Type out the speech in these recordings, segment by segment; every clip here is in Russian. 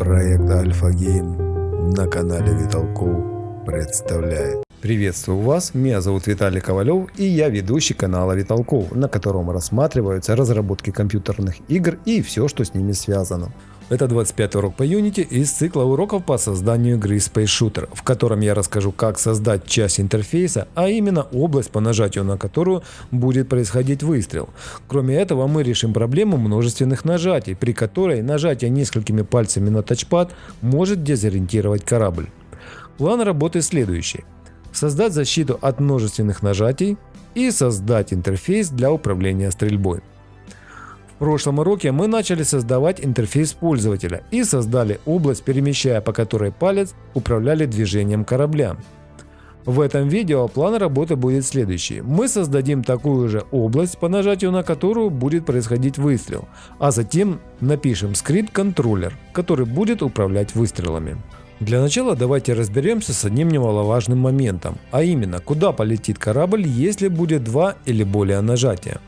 Проект Альфа Гейм на канале Виталков представляет. Приветствую вас, меня зовут Виталий Ковалев и я ведущий канала Виталков, на котором рассматриваются разработки компьютерных игр и все, что с ними связано. Это 25 урок по Unity из цикла уроков по созданию игры Space Shooter, в котором я расскажу, как создать часть интерфейса, а именно область, по нажатию на которую будет происходить выстрел. Кроме этого, мы решим проблему множественных нажатий, при которой нажатие несколькими пальцами на тачпад может дезориентировать корабль. План работы следующий. Создать защиту от множественных нажатий и создать интерфейс для управления стрельбой. Прошлом уроке мы начали создавать интерфейс пользователя и создали область, перемещая по которой палец управляли движением корабля. В этом видео план работы будет следующий. Мы создадим такую же область, по нажатию на которую будет происходить выстрел, а затем напишем скрипт-контроллер, который будет управлять выстрелами. Для начала давайте разберемся с одним немаловажным моментом, а именно, куда полетит корабль, если будет два или более нажатия.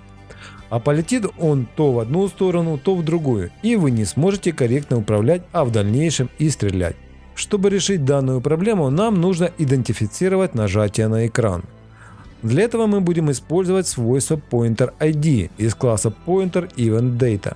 А полетит он то в одну сторону, то в другую, и вы не сможете корректно управлять, а в дальнейшем и стрелять. Чтобы решить данную проблему, нам нужно идентифицировать нажатие на экран. Для этого мы будем использовать свойство Pointer ID из класса Pointer Event Data.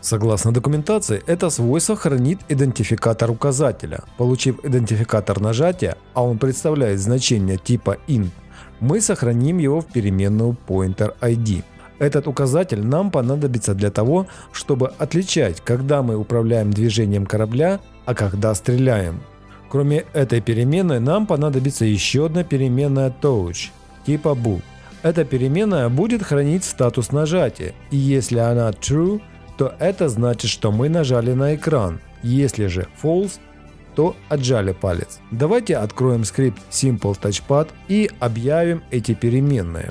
Согласно документации, это свойство хранит идентификатор указателя. Получив идентификатор нажатия, а он представляет значение типа int, мы сохраним его в переменную Pointer ID. Этот указатель нам понадобится для того, чтобы отличать, когда мы управляем движением корабля, а когда стреляем. Кроме этой переменной нам понадобится еще одна переменная touch типа bool. Эта переменная будет хранить статус нажатия, и если она true, то это значит, что мы нажали на экран. Если же false, то отжали палец. Давайте откроем скрипт Simple Touchpad и объявим эти переменные.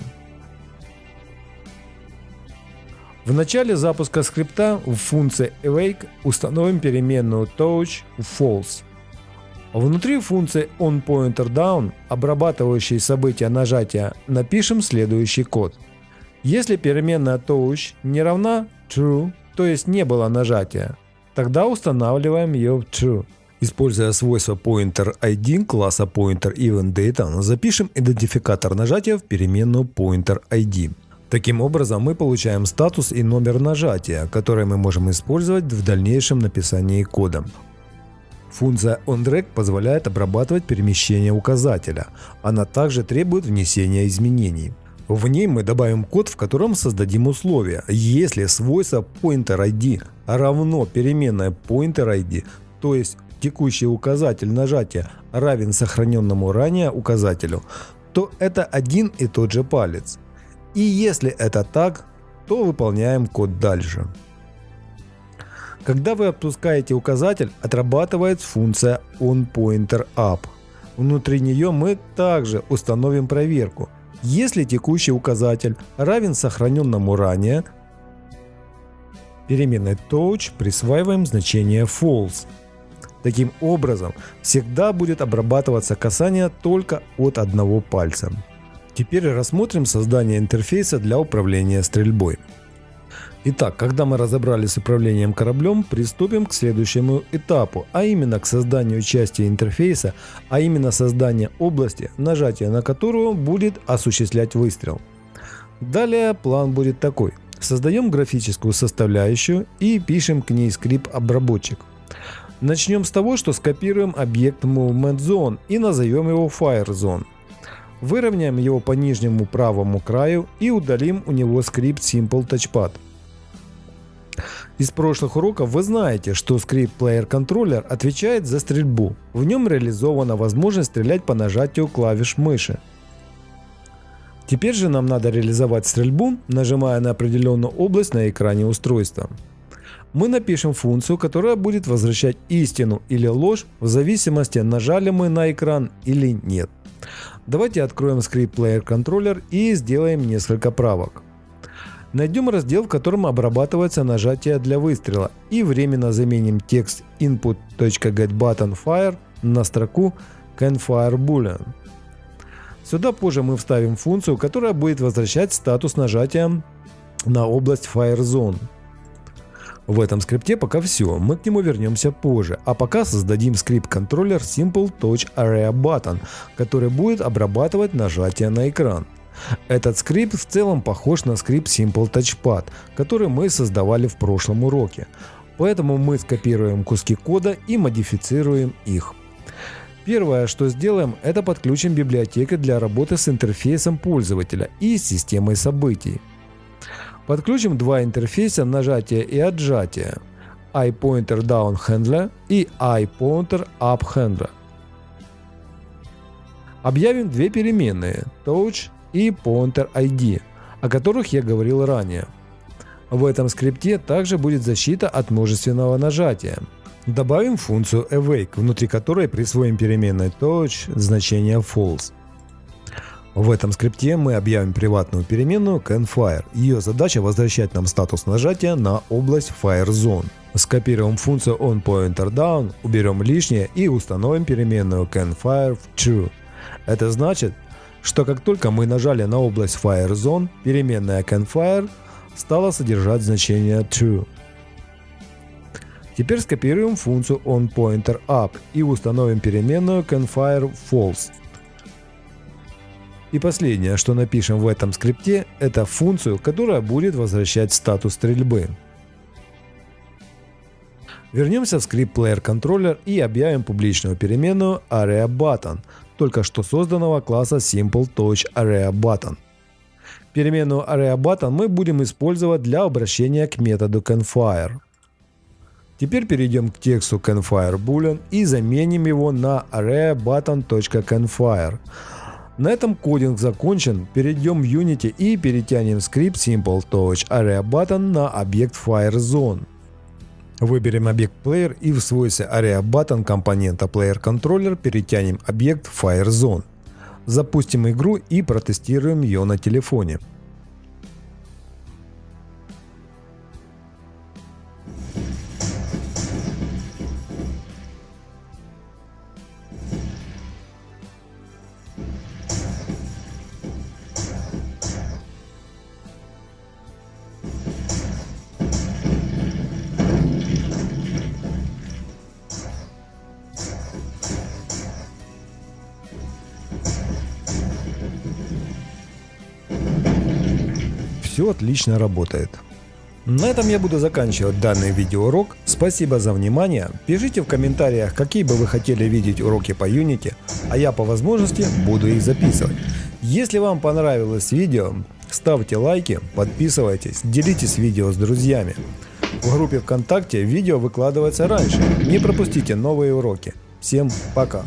В начале запуска скрипта в функции awake установим переменную touch false. Внутри функции onPointerDown, обрабатывающей события нажатия, напишем следующий код. Если переменная touch не равна true, то есть не было нажатия, тогда устанавливаем ее в true. Используя свойство pointer ID класса pointer event data, запишем идентификатор нажатия в переменную pointer ID. Таким образом, мы получаем статус и номер нажатия, который мы можем использовать в дальнейшем написании кода. Функция onDrag позволяет обрабатывать перемещение указателя. Она также требует внесения изменений. В ней мы добавим код, в котором создадим условия. Если свойство pointer_id равно переменной pointer_id, то есть текущий указатель нажатия равен сохраненному ранее указателю, то это один и тот же палец. И если это так, то выполняем код дальше. Когда вы отпускаете указатель, отрабатывает функция onPointerUp. Внутри нее мы также установим проверку. Если текущий указатель равен сохраненному ранее, переменной touch присваиваем значение false. Таким образом, всегда будет обрабатываться касание только от одного пальца. Теперь рассмотрим создание интерфейса для управления стрельбой. Итак, когда мы разобрались с управлением кораблем, приступим к следующему этапу, а именно к созданию части интерфейса, а именно создание области, нажатие на которую будет осуществлять выстрел. Далее план будет такой. Создаем графическую составляющую и пишем к ней скрипт-обработчик. Начнем с того, что скопируем объект Movement Zone и назовем его Fire Zone. Выровняем его по нижнему правому краю и удалим у него скрипт Simple Touchpad. Из прошлых уроков вы знаете, что скрипт Player Controller отвечает за стрельбу. В нем реализована возможность стрелять по нажатию клавиш мыши. Теперь же нам надо реализовать стрельбу, нажимая на определенную область на экране устройства. Мы напишем функцию, которая будет возвращать истину или ложь в зависимости нажали мы на экран или нет. Давайте откроем скрипт Player Controller и сделаем несколько правок. Найдем раздел, в котором обрабатывается нажатие для выстрела и временно заменим текст input.getButtonFire на строку CanFireBoolean. Сюда позже мы вставим функцию, которая будет возвращать статус нажатия на область FireZone. В этом скрипте пока все, мы к нему вернемся позже, а пока создадим скрипт-контроллер Simple Touch Area Button, который будет обрабатывать нажатие на экран. Этот скрипт в целом похож на скрипт Simple Touchpad, который мы создавали в прошлом уроке. Поэтому мы скопируем куски кода и модифицируем их. Первое, что сделаем, это подключим библиотеки для работы с интерфейсом пользователя и системой событий. Подключим два интерфейса нажатия и отжатия iPointer Down Handler и iPointer Up Handler. Объявим две переменные Touch и Pointer ID, о которых я говорил ранее. В этом скрипте также будет защита от множественного нажатия. Добавим функцию awake, внутри которой присвоим переменной touch значение false. В этом скрипте мы объявим приватную переменную canFire. Ее задача возвращать нам статус нажатия на область FireZone. Скопируем функцию onPointerDown, уберем лишнее и установим переменную canFire в true. Это значит, что как только мы нажали на область FireZone, переменная canFire стала содержать значение true. Теперь скопируем функцию onPointerUp и установим переменную canFire false. И последнее, что напишем в этом скрипте, это функцию, которая будет возвращать статус стрельбы. Вернемся в скрипт Player Controller и объявим публичную переменную AreaButton, только что созданного класса SimpleTouchAreaButton. Переменную AreaButton мы будем использовать для обращения к методу CanFire. Теперь перейдем к тексту CanFire Boolean и заменим его на AreaButton.CanFire. На этом кодинг закончен, перейдем в Unity и перетянем скрипт SimpleTouch AreaButton на объект FireZone. Выберем объект Player и в свойстве AreaButton компонента PlayerController перетянем объект FireZone. Запустим игру и протестируем ее на телефоне. Все отлично работает. На этом я буду заканчивать данный видеоурок. Спасибо за внимание. Пишите в комментариях, какие бы вы хотели видеть уроки по Unity, а я по возможности буду их записывать. Если вам понравилось видео, ставьте лайки, подписывайтесь, делитесь видео с друзьями. В группе ВКонтакте видео выкладывается раньше. Не пропустите новые уроки. Всем пока!